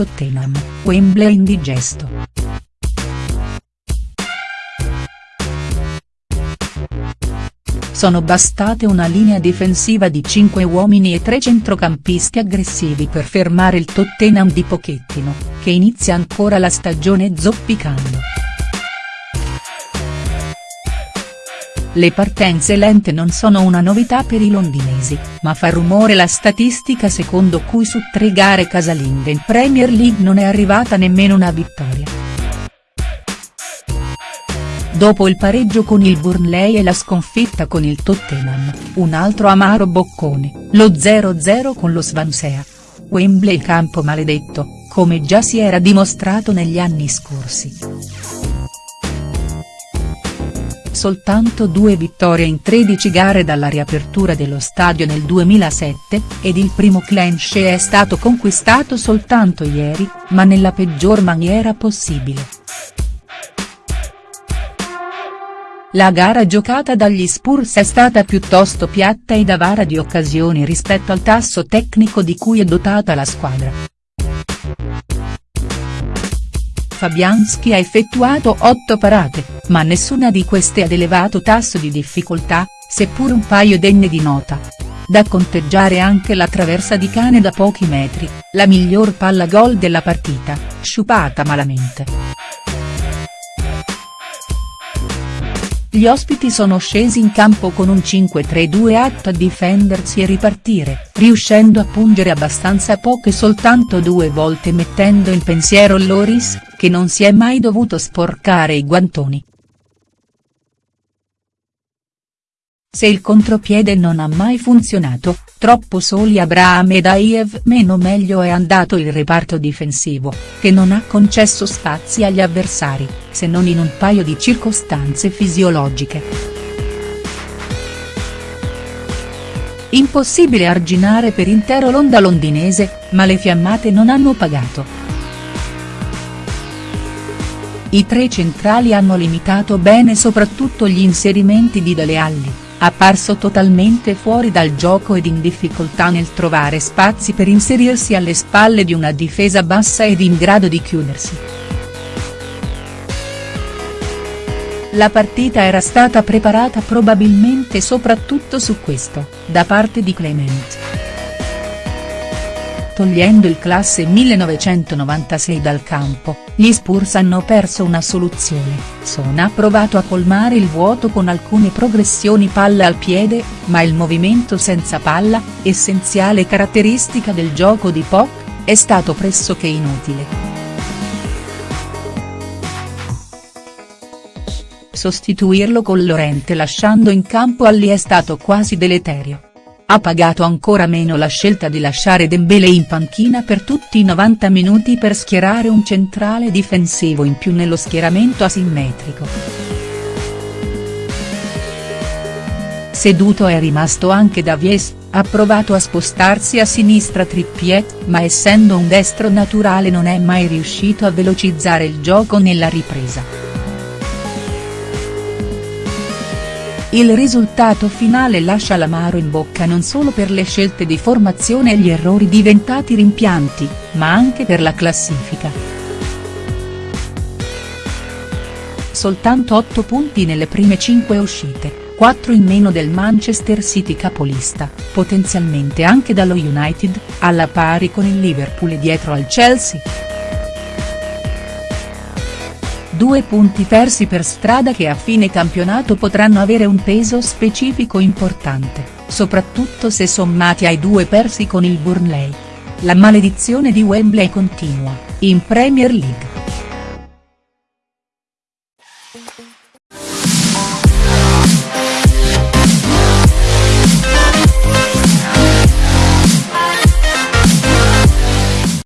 Tottenham, Wembley indigesto. Sono bastate una linea difensiva di 5 uomini e 3 centrocampisti aggressivi per fermare il Tottenham di Pochettino, che inizia ancora la stagione zoppicando. Le partenze lente non sono una novità per i londinesi, ma fa rumore la statistica secondo cui su tre gare casalinghe in Premier League non è arrivata nemmeno una vittoria. Dopo il pareggio con il Burnley e la sconfitta con il Tottenham, un altro amaro boccone, lo 0-0 con lo Swansea. Wembley campo maledetto, come già si era dimostrato negli anni scorsi. Soltanto due vittorie in 13 gare dalla riapertura dello stadio nel 2007, ed il primo clench è stato conquistato soltanto ieri, ma nella peggior maniera possibile. La gara giocata dagli Spurs è stata piuttosto piatta ed avara di occasioni rispetto al tasso tecnico di cui è dotata la squadra. Fabianski ha effettuato 8 parate, ma nessuna di queste ad elevato tasso di difficoltà, seppur un paio degne di nota. Da conteggiare anche la traversa di cane da pochi metri, la miglior palla gol della partita, sciupata malamente. Gli ospiti sono scesi in campo con un 5-3-2 atto a difendersi e ripartire, riuscendo a pungere abbastanza poche soltanto due volte mettendo in pensiero Loris, che non si è mai dovuto sporcare i guantoni. Se il contropiede non ha mai funzionato, troppo soli Abraham ed Aiev meno meglio è andato il reparto difensivo, che non ha concesso spazi agli avversari, se non in un paio di circostanze fisiologiche. Impossibile arginare per intero l'onda londinese, ma le fiammate non hanno pagato. I tre centrali hanno limitato bene soprattutto gli inserimenti di Dele Alli apparso totalmente fuori dal gioco ed in difficoltà nel trovare spazi per inserirsi alle spalle di una difesa bassa ed in grado di chiudersi. La partita era stata preparata probabilmente soprattutto su questo, da parte di Clement. Togliendo il classe 1996 dal campo, gli Spurs hanno perso una soluzione, Son ha provato a colmare il vuoto con alcune progressioni palla al piede, ma il movimento senza palla, essenziale caratteristica del gioco di Poc, è stato pressoché inutile. Sostituirlo con Lorente lasciando in campo Alli è stato quasi deleterio ha pagato ancora meno la scelta di lasciare Dembele in panchina per tutti i 90 minuti per schierare un centrale difensivo in più nello schieramento asimmetrico. Seduto è rimasto anche Davies, ha provato a spostarsi a sinistra Trippiet, ma essendo un destro naturale non è mai riuscito a velocizzare il gioco nella ripresa. Il risultato finale lascia l'amaro in bocca non solo per le scelte di formazione e gli errori diventati rimpianti, ma anche per la classifica. Soltanto 8 punti nelle prime 5 uscite, 4 in meno del Manchester City capolista, potenzialmente anche dallo United, alla pari con il Liverpool e dietro al Chelsea. Due punti persi per strada che a fine campionato potranno avere un peso specifico importante, soprattutto se sommati ai due persi con il Burnley. La maledizione di Wembley continua, in Premier League.